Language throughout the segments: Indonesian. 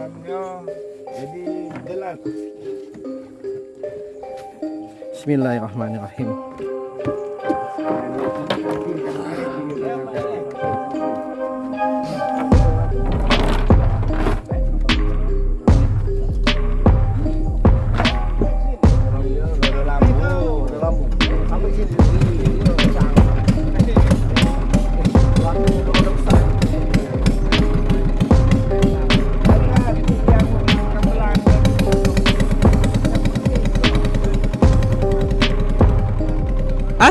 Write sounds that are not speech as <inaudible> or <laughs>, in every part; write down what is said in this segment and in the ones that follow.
tanamnya jadi jelas. Bismillahirrahmanirrahim.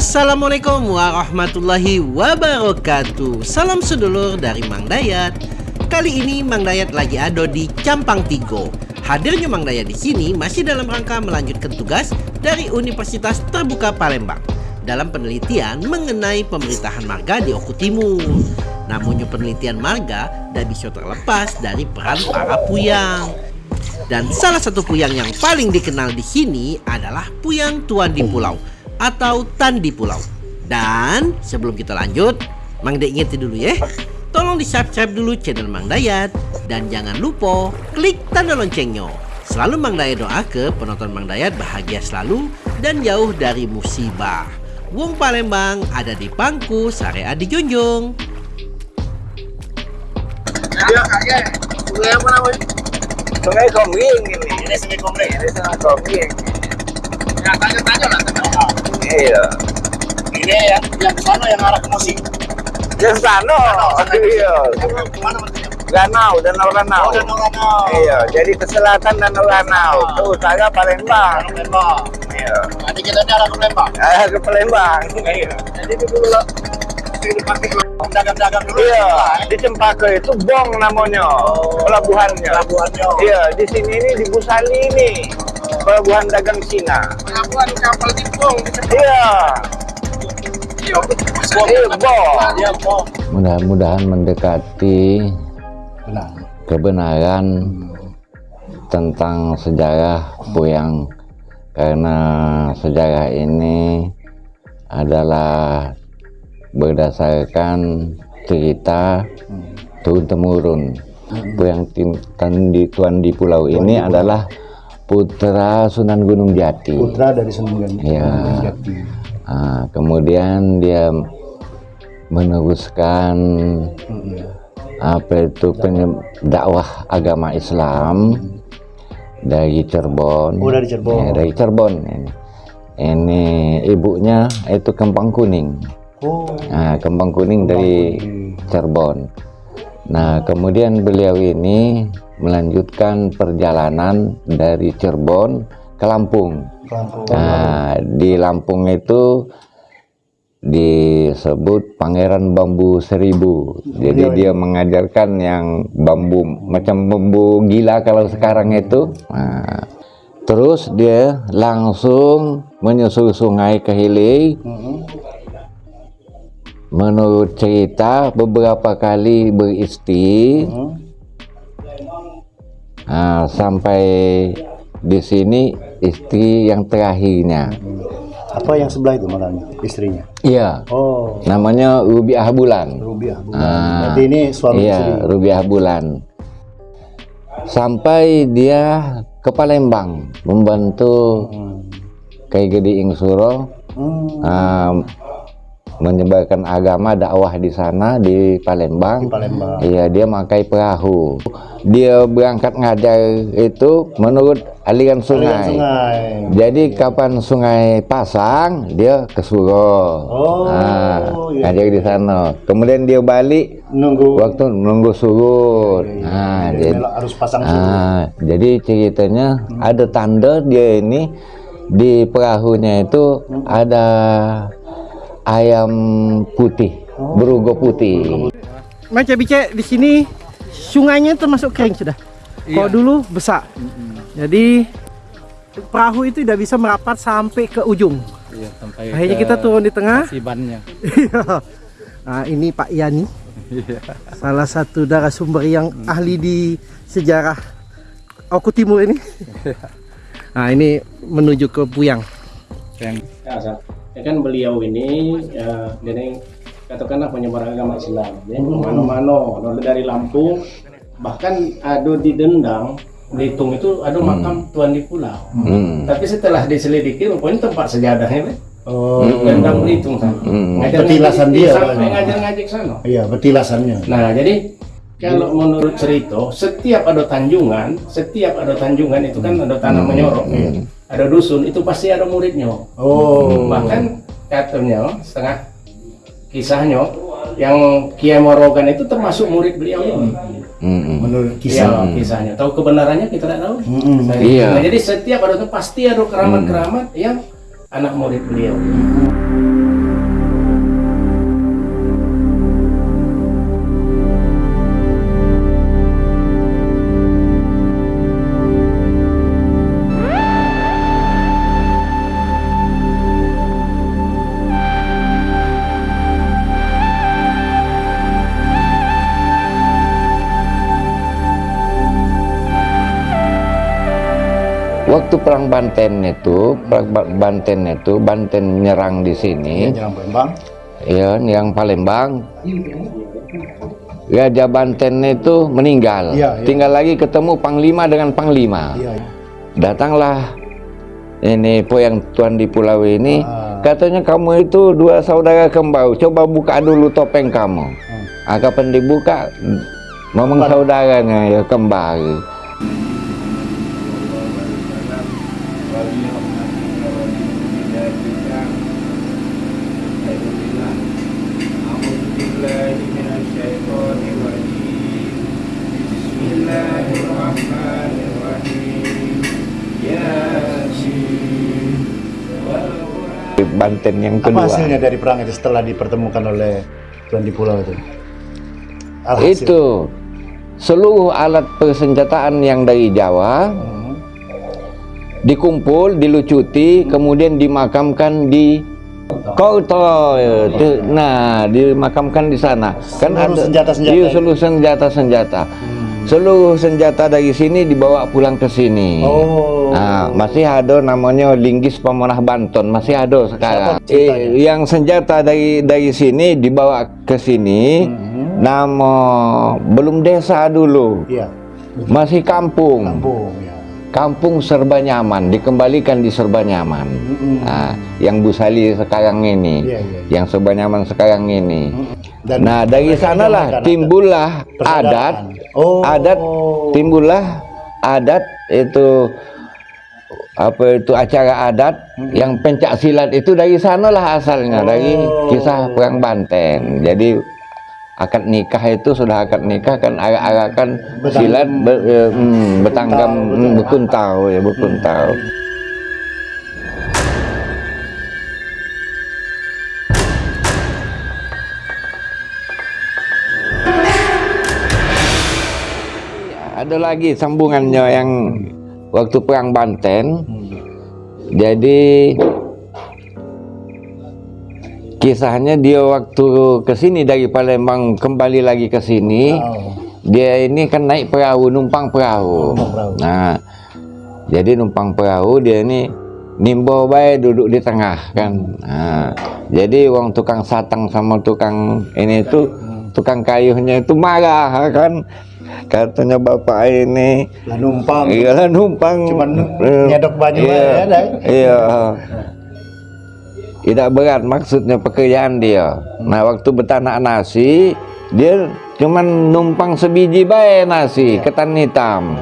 Assalamualaikum warahmatullahi wabarakatuh. Salam sedulur dari Mang Dayat. Kali ini Mang Dayat lagi ada di Campang Tigo. Hadirnya Mang Dayat di sini masih dalam rangka melanjutkan tugas dari Universitas Terbuka Palembang Dalam penelitian mengenai pemerintahan marga di Oku Timur. Namunnya penelitian marga tidak bisa terlepas dari peran para puyang. Dan salah satu puyang yang paling dikenal di sini adalah puyang tuan di pulau atau Tandi Pulau. Dan sebelum kita lanjut, Mang Dayat ingetin dulu ya. Tolong di subscribe dulu channel Mang Dayat dan jangan lupa klik tanda loncengnya. Selalu Mang Dayat doa ke penonton Mang Dayat bahagia selalu dan jauh dari musibah. Wong Palembang ada di pangku Sarea di Jonjong. ya kakek sungai apa ini ini sungai Kombing ini sungai Kombing ya tanya tanya lah tanya iya ini ya yang ke sana yang arah ke Mosi yang sana iya berarti Ranau, Danau Ranau. Oh, Danau Ranau. Iya, jadi ke selatan Danau Ranau. Ke utara Palembang. Palembang. Iya. Jadi kita arah ke Palembang. Eh, ke Palembang. Iya. Jadi dulu dagang-dagang dulu. Iya, di Cempaka itu Bong namanya. Pelabuhannya. Pelabuhannya. Iya, di sini ini di Busali ini. Pelabuhan dagang Cina. Pelabuhan kapal di Bong. Iya. Iya. Iya, mudah-mudahan mendekati kebenaran tentang sejarah Puyang karena sejarah ini adalah berdasarkan cerita turun temurun Puyang Tim- Tandi Tuan di pulau ini adalah putra Sunan Gunung Jati putra dari Senungan Iya. Jati. Ah, kemudian dia meneruskan apa itu dakwah agama Islam dari Cirebon. Oh, dari Cirebon. Ya, dari Cirebon ini. Ini ibunya itu kembang kuning. Oh, Nah, kembang kuning dari Cirebon. Nah, kemudian beliau ini melanjutkan perjalanan dari Cirebon ke Lampung. Lampung. Nah, di Lampung itu disebut Pangeran Bambu Seribu. Jadi dia mengajarkan yang bambu macam bambu gila kalau sekarang itu. Nah, terus dia langsung menyusur sungai ke Hili. Menurut cerita beberapa kali beristi. Nah, sampai di sini istri yang terakhirnya. Apa yang sebelah itu malahnya istrinya? Iya, Oh, namanya Rubiah Bulan. Rubiah. bukan. Ah, Berarti ini suami istri. Iya, Rubiah Bulan. Sampai dia ke Palembang membantu Hmm. Kiai Gede Ingsuro Hmm, ah, menyebarkan agama dakwah di sana di Palembang. di Palembang. Iya, dia pakai perahu. Dia berangkat ngajar itu menurut aliran Aliran sungai. sungai. Jadi kapan sungai pasang, dia ke Suro. Oh, Nah, iya. ngajar di sana. Kemudian dia balik Nunggu. waktu nunggu surut. Nah, Jadi jadi, harus pasang surut. ah, jadi ceritanya ada tanda dia ini di perahunya itu ada ayam putih, berugo putih. Macam bice di sini sungainya termasuk kering sudah. Kalau dulu besar. Jadi perahu itu tidak bisa merapat sampai ke ujung. Iya, sampai Akhirnya ke kita turun di tengah. Sibannya. Iya. nah, ini Pak Yani. Salah satu narasumber yang ahli di sejarah Oku Timur ini. nah, ini menuju ke Puyang. Yang Ya, ya kan beliau ini ya, ini katakanlah penyebar agama Islam ya. Mano-mano dari Lampung bahkan ada di Dendang Belitung itu ada makam tuan di pulau Hmm. tapi setelah diselidiki rupanya tempat sejadahnya kan Oh, Dendang Belitung sana Hmm. ngajar Petilasan dia, sampai kan? ngajar-ngajar sana iya petilasannya. Nah, jadi kalau menurut cerita, setiap ada tanjungan, setiap ada tanjungan itu kan ada tanah menyorok, ya. Ada dusun, itu pasti ada muridnya. Oh, Bahkan katanya setengah kisahnya yang Kiai Morogan itu termasuk murid beliau ini. Hmm. menurut Kisah kisah. kisahnya. Tahu kebenarannya kita tidak tahu. Mm-mm. Nah, Iya. nah, jadi setiap ada pasti ada keramat-keramat yang anak murid beliau. Waktu perang Banten itu, perang Ba- Banten itu, Banten nyerang di sini, Jangan Palembang. ya, yang Palembang. Raja Banten itu meninggal. Iya, iya. Tinggal lagi ketemu Panglima dengan Panglima. Iya, iya. Datanglah ini poyang tuan di pulau ini, Ah. katanya kamu itu dua saudara kembar. Coba buka dulu topeng kamu. Hmm. Ah, kapan dibuka, memang saudaranya ya kembar. Banten yang Apa kedua. hasilnya dari perang itu setelah dipertemukan oleh Tuan di Pulau itu? Alhasil. Itu seluruh alat persenjataan yang dari Jawa Hmm. dikumpul, dilucuti, kemudian dimakamkan di Koto. Nah, dimakamkan di sana. Kan Seluruh senjata-senjata Iya, itu. seluruh senjata-senjata. Seluruh senjata dari sini dibawa pulang ke sini. Oh. Nah, masih ada namanya Linggis Pemenah Banten, masih ada sekarang. Eh, yang senjata dari dari sini dibawa ke sini. Mhm. Nama belum desa dulu, Iya, masih kampung. kampung ya. Kampung serba nyaman, dikembalikan di serba nyaman. Mm-mm. Nah, yang Bu Sali sekarang ini, iya, iya. yang serba nyaman sekarang ini. Dan Nah, dari sanalah timbullah adat, Oh. adat timbullah adat itu apa itu acara adat yang pencak silat itu dari sanalah asalnya dari Oh. kisah perang Banten. Jadi akad nikah itu sudah akad nikah kan arak-arakan silat ber, eh, hmm, betanggam hmm, betul. berkuntau ya berkuntau. Ada lagi sambungannya yang waktu perang Banten. Jadi kisahnya dia waktu ke sini dari Palembang kembali lagi ke sini. Oh. Dia ini kan naik perahu, numpang perahu. Numpang perahu. Nah, jadi numpang perahu dia ini nimbo baik duduk di tengah kan. Nah, jadi uang tukang satang sama tukang ini itu tukang kayuhnya itu marah kan. Katanya bapak ini Lah numpang. iyalah numpang. Cuman Eh, nyedok baju iya, aja, dah. iya. Tidak berat maksudnya pekerjaan dia. Nah waktu betanak nasi dia cuman numpang sebiji bae nasi ketan hitam.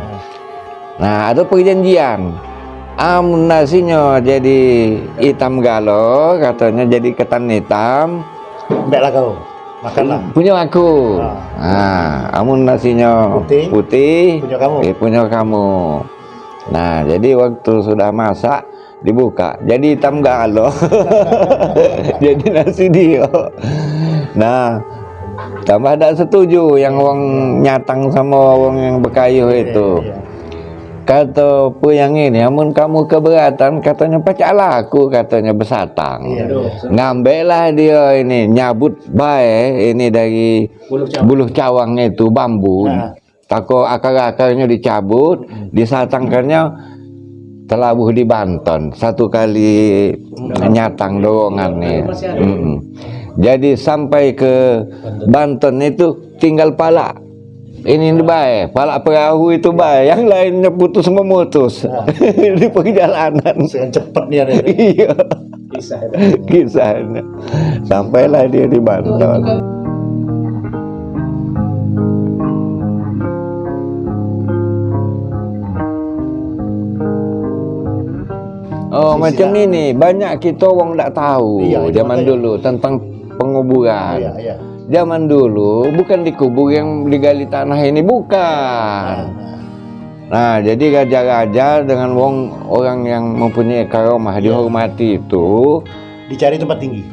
Nah ada perjanjian. Amun nasinya jadi hitam galo katanya jadi ketan hitam. Mbak lah kau. Makanlah. punya aku nah amun nasinya Putih. putih Punya kamu. eh, punya kamu nah jadi waktu sudah masak dibuka jadi hitam galo <laughs> jadi nasi dia nah tambah ada setuju yang wong nyatang sama wong yang berkayuh itu Iya. Kata pu yang ini? Amun kamu keberatan katanya pacaklah aku katanya besatang Iya. ngambil lah dia ini nyabut bae ini dari Bulu cawang. buluh cawang itu bambu. Nah. tako akar-akarnya dicabut disatangkannya telabuh di Banten satu kali nyatang dorongan nih jadi sampai ke Banten itu tinggal pala Ini baik, pala perahu itu baik, yang lainnya putus memutus <laughs> di perjalanan. Dengan cepat nih ada. Iya, Kisah itu. kisahnya. Sampailah dia di Banten. Oh, macam ini banyak kita orang tak tahu Iya, zaman dulu tentang penguburan. Iya, iya. Zaman dulu bukan dikubur yang digali tanah ini bukan. Nah, jadi raja-raja dengan wong orang yang mempunyai karomah dihormati itu Dicari tempat tinggi.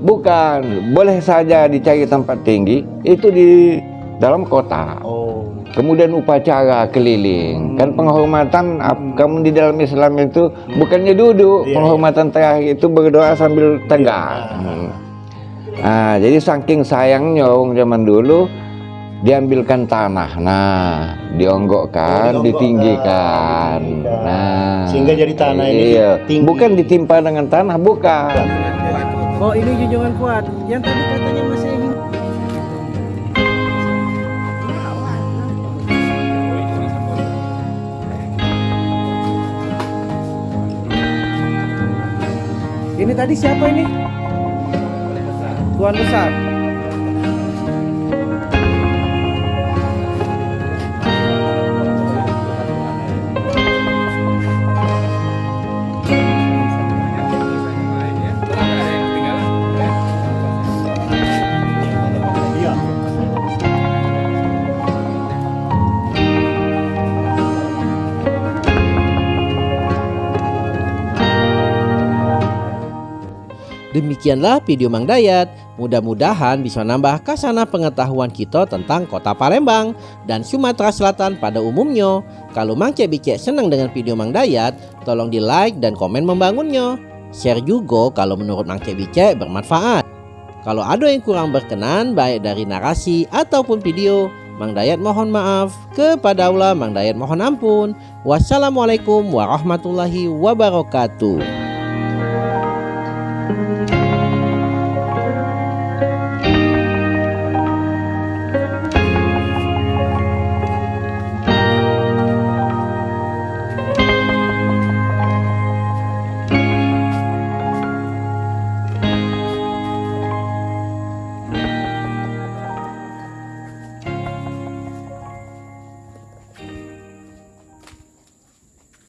bukan boleh saja dicari tempat tinggi itu di dalam kota. Oh. Kemudian upacara keliling. Kan penghormatan ap- kamu di dalam Islam itu bukannya duduk, Iya, penghormatan terakhir itu berdoa sambil tegak. Hmm. Nah, jadi saking sayangnya orang zaman dulu diambilkan tanah. Nah, dionggokkan, Oh, ditinggikan. Nah, Sehingga jadi tanah ini iya. tinggi. Bukan ditimpa dengan tanah, bukan. Oh ini junjungan kuat. Yang tadi katanya masih ini. Ini tadi siapa ini? Tuan besar. Demikianlah video Mang Dayat. Mudah-mudahan bisa nambah kasana pengetahuan kita tentang kota Palembang dan Sumatera Selatan pada umumnya. Kalau Mang Cek Bicek senang dengan video Mang Dayat, tolong di like dan komen membangunnya. Share juga kalau menurut Mang Cek Bicek bermanfaat. Kalau ada yang kurang berkenan baik dari narasi ataupun video, Mang Dayat mohon maaf. Kepada Allah Mang Dayat mohon ampun. Wassalamualaikum warahmatullahi wabarakatuh.